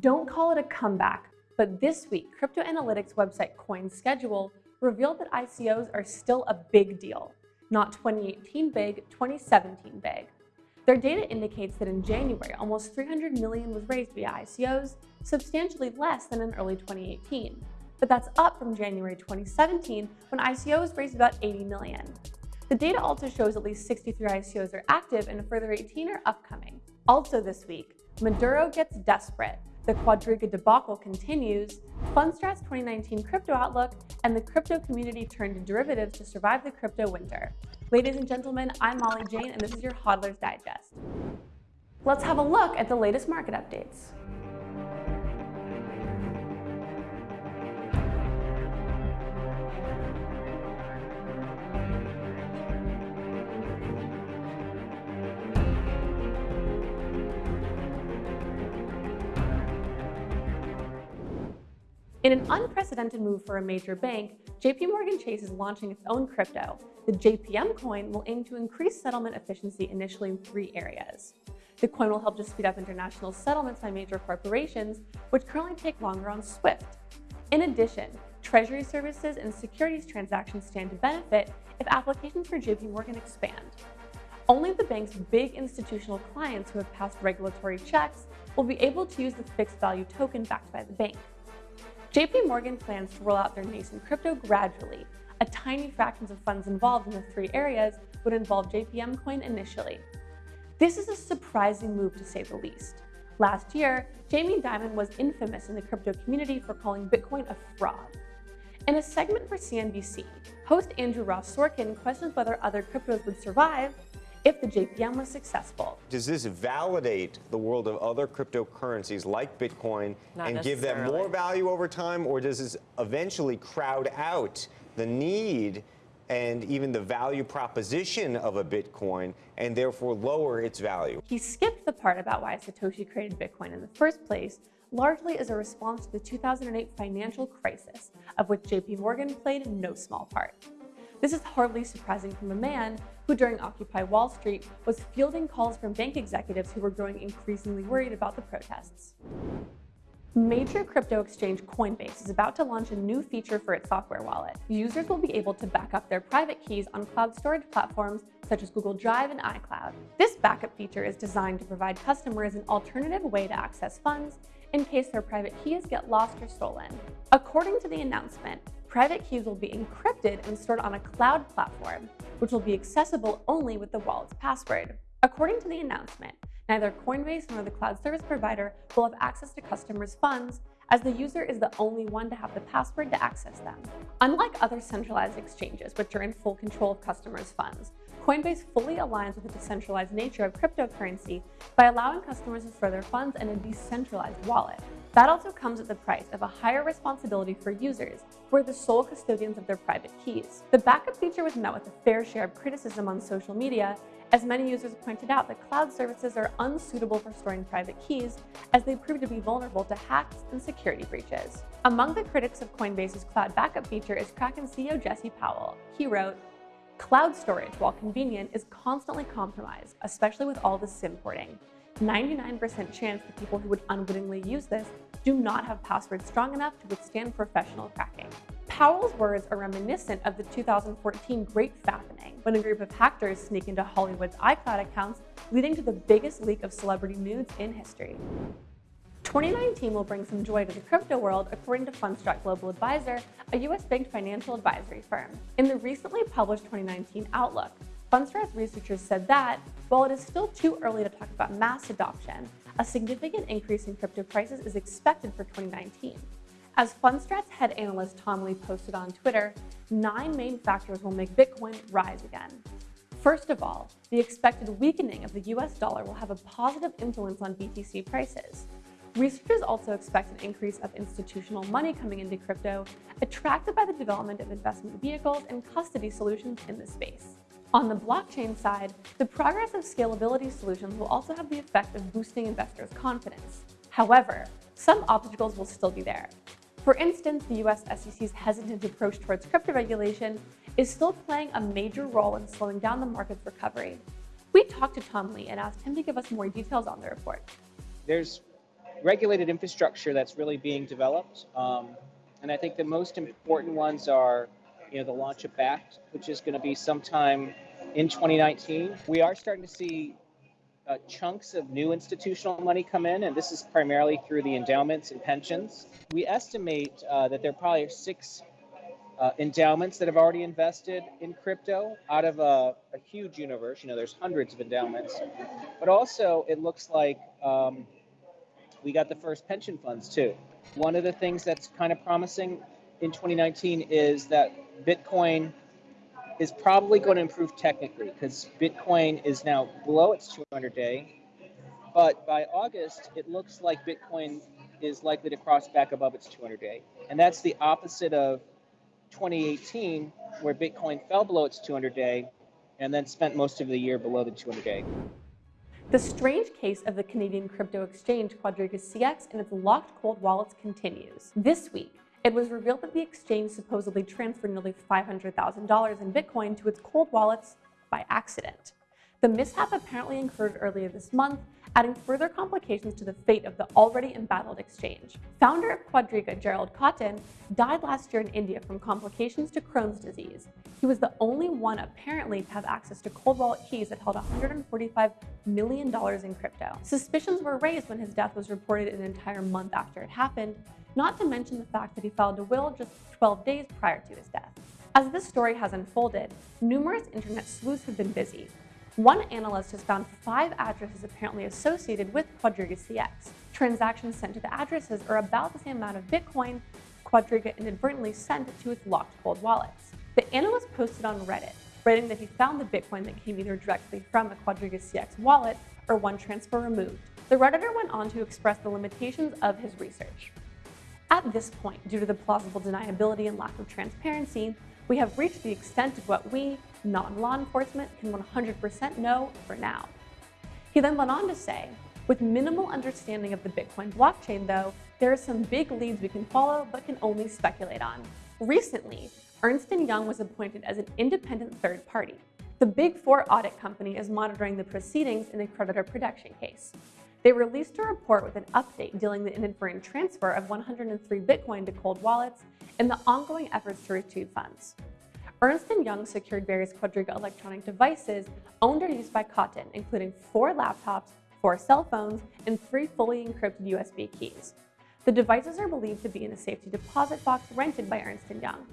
Don't call it a comeback, but this week, crypto analytics website CoinSchedule revealed that ICOs are still a big deal. Not 2018 big, 2017 big. Their data indicates that in January, almost 300 million was raised via ICOs, substantially less than in early 2018. But that's up from January 2017, when ICOs raised about 80 million. The data also shows at least 63 ICOs are active and a further 18 are upcoming. Also this week, Maduro gets desperate the Quadriga debacle continues, Fundstrat's 2019 crypto outlook, and the crypto community turned to derivatives to survive the crypto winter. Ladies and gentlemen, I'm Molly Jane, and this is your Hodler's Digest. Let's have a look at the latest market updates. In an unprecedented move for a major bank, JP Morgan Chase is launching its own crypto. The JPM coin will aim to increase settlement efficiency initially in three areas. The coin will help to speed up international settlements by major corporations, which currently take longer on SWIFT. In addition, treasury services and securities transactions stand to benefit if applications for JP Morgan expand. Only the bank's big institutional clients who have passed regulatory checks will be able to use the fixed value token backed by the bank. JP Morgan plans to roll out their nascent crypto gradually. A tiny fraction of funds involved in the three areas would involve JPM coin initially. This is a surprising move to say the least. Last year, Jamie Dimon was infamous in the crypto community for calling Bitcoin a fraud. In a segment for CNBC, host Andrew Ross Sorkin questions whether other cryptos would survive if the JPM was successful. Does this validate the world of other cryptocurrencies like Bitcoin Not and give them more value over time, or does this eventually crowd out the need and even the value proposition of a Bitcoin and therefore lower its value? He skipped the part about why Satoshi created Bitcoin in the first place, largely as a response to the 2008 financial crisis, of which JP Morgan played no small part. This is hardly surprising from a man who during Occupy Wall Street was fielding calls from bank executives who were growing increasingly worried about the protests. Major crypto exchange Coinbase is about to launch a new feature for its software wallet. Users will be able to back up their private keys on cloud storage platforms such as Google Drive and iCloud. This backup feature is designed to provide customers an alternative way to access funds in case their private keys get lost or stolen. According to the announcement, private keys will be encrypted and stored on a cloud platform, which will be accessible only with the wallet's password. According to the announcement, neither Coinbase nor the cloud service provider will have access to customers' funds as the user is the only one to have the password to access them. Unlike other centralized exchanges, which are in full control of customers' funds, Coinbase fully aligns with the decentralized nature of cryptocurrency by allowing customers to store their funds in a decentralized wallet. That also comes at the price of a higher responsibility for users, who are the sole custodians of their private keys. The backup feature was met with a fair share of criticism on social media, as many users pointed out that cloud services are unsuitable for storing private keys, as they prove to be vulnerable to hacks and security breaches. Among the critics of Coinbase's cloud backup feature is Kraken CEO Jesse Powell. He wrote, Cloud storage, while convenient, is constantly compromised, especially with all the SIM porting. 99% chance that people who would unwittingly use this do not have passwords strong enough to withstand professional cracking. Powell's words are reminiscent of the 2014 Great Fappening, when a group of hackers sneak into Hollywood's iCloud accounts, leading to the biggest leak of celebrity nudes in history. 2019 will bring some joy to the crypto world, according to Fundstrat Global Advisor, a US-banked financial advisory firm. In the recently published 2019 Outlook, Fundstrat's researchers said that, while it is still too early to talk about mass adoption, a significant increase in crypto prices is expected for 2019. As Fundstrat's head analyst Tom Lee posted on Twitter, nine main factors will make Bitcoin rise again. First of all, the expected weakening of the US dollar will have a positive influence on BTC prices. Researchers also expect an increase of institutional money coming into crypto, attracted by the development of investment vehicles and custody solutions in the space. On the blockchain side, the progress of scalability solutions will also have the effect of boosting investors' confidence. However, some obstacles will still be there. For instance, the US SEC's hesitant approach towards crypto regulation is still playing a major role in slowing down the market's recovery. We talked to Tom Lee and asked him to give us more details on the report. There's regulated infrastructure that's really being developed. Um, and I think the most important ones are, you know, the launch of Bakkt, which is going to be sometime in 2019. We are starting to see uh, chunks of new institutional money come in, and this is primarily through the endowments and pensions. We estimate uh, that there are probably six uh, endowments that have already invested in crypto out of a, a, huge universe. You know, there's hundreds of endowments, but also it looks like um, we got the first pension funds too. One of the things that's kind of promising in 2019 is that Bitcoin is probably going to improve technically because Bitcoin is now below its 200 day. But by August, it looks like Bitcoin is likely to cross back above its 200 day. And that's the opposite of 2018, where Bitcoin fell below its 200 day and then spent most of the year below the 200 day. The strange case of the Canadian crypto exchange Quadriga CX and its locked cold wallets continues. This week, it was revealed that the exchange supposedly transferred nearly $500,000 in Bitcoin to its cold wallets by accident. The mishap apparently occurred earlier this month, adding further complications to the fate of the already embattled exchange. Founder of Quadriga, Gerald Cotten, died last year in India from complications to Crohn's disease. He was the only one apparently to have access to cold wallet keys that held $145 million in crypto. Suspicions were raised when his death was reported an entire month after it happened, not to mention the fact that he filed a will just 12 days prior to his death. As this story has unfolded, numerous internet sleuths have been busy. One analyst has found five addresses apparently associated with Quadriga CX. Transactions sent to the addresses are about the same amount of Bitcoin Quadriga inadvertently sent to its locked cold wallets. The analyst posted on Reddit, writing that he found the Bitcoin that came either directly from a Quadriga CX wallet or one transfer removed. The Redditor went on to express the limitations of his research. At this point, due to the plausible deniability and lack of transparency, we have reached the extent of what we, non-law enforcement, can 100% know for now. He then went on to say, with minimal understanding of the Bitcoin blockchain though, there are some big leads we can follow but can only speculate on. Recently, Ernst & Young was appointed as an independent third party. The Big Four audit company is monitoring the proceedings in the creditor protection case. They released a report with an update dealing the inadvertent transfer of 103 Bitcoin to cold wallets and the ongoing efforts to retrieve funds. Ernst & Young secured various Quadriga electronic devices owned or used by Cotten, including four laptops, four cell phones, and three fully encrypted USB keys. The devices are believed to be in a safety deposit box rented by Ernst & Young.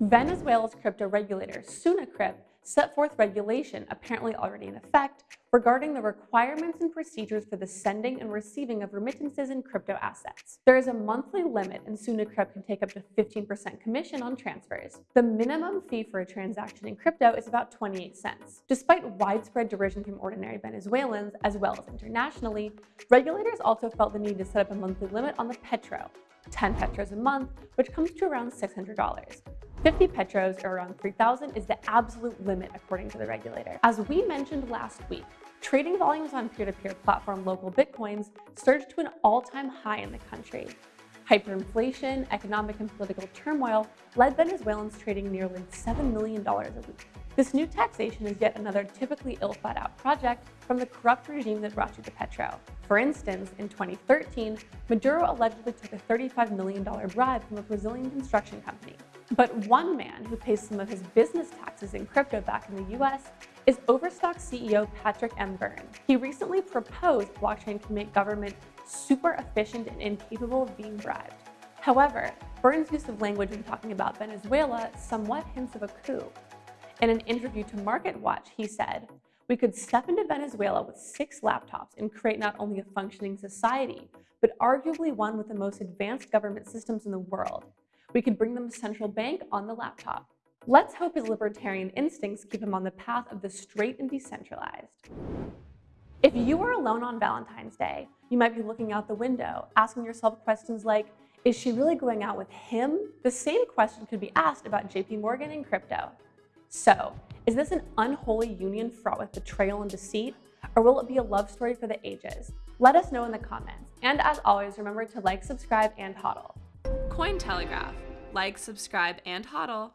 Venezuela's crypto regulator, SUNACRIP, set forth regulation, apparently already in effect, regarding the requirements and procedures for the sending and receiving of remittances in crypto assets. There is a monthly limit and SUNACRIP can take up to 15% commission on transfers. The minimum fee for a transaction in crypto is about 28 cents. Despite widespread derision from ordinary Venezuelans, as well as internationally, regulators also felt the need to set up a monthly limit on the Petro, 10 Petros a month, which comes to around $600. 50 petros, or around 3,000, is the absolute limit according to the regulator. As we mentioned last week, trading volumes on peer-to-peer -peer platform Local Bitcoins surged to an all-time high in the country. Hyperinflation, economic and political turmoil led Venezuelans trading nearly $7 million a week. This new taxation is yet another typically ill-thought-out project from the corrupt regime that brought you the petro. For instance, in 2013, Maduro allegedly took a $35 million bribe from a Brazilian construction company. But one man who pays some of his business taxes in crypto back in the US is Overstock CEO Patrick M. Byrne. He recently proposed blockchain can make government super efficient and incapable of being bribed. However, Byrne's use of language when talking about Venezuela somewhat hints of a coup. In an interview to MarketWatch, he said, we could step into Venezuela with six laptops and create not only a functioning society, but arguably one with the most advanced government systems in the world. We could bring them a central bank on the laptop. Let's hope his libertarian instincts keep him on the path of the straight and decentralized. If you are alone on Valentine's Day, you might be looking out the window, asking yourself questions like, is she really going out with him? The same question could be asked about JP Morgan and crypto. So, is this an unholy union fraught with betrayal and deceit? Or will it be a love story for the ages? Let us know in the comments. And as always, remember to like, subscribe, and hodl. Cointelegraph. Like, subscribe, and hodl.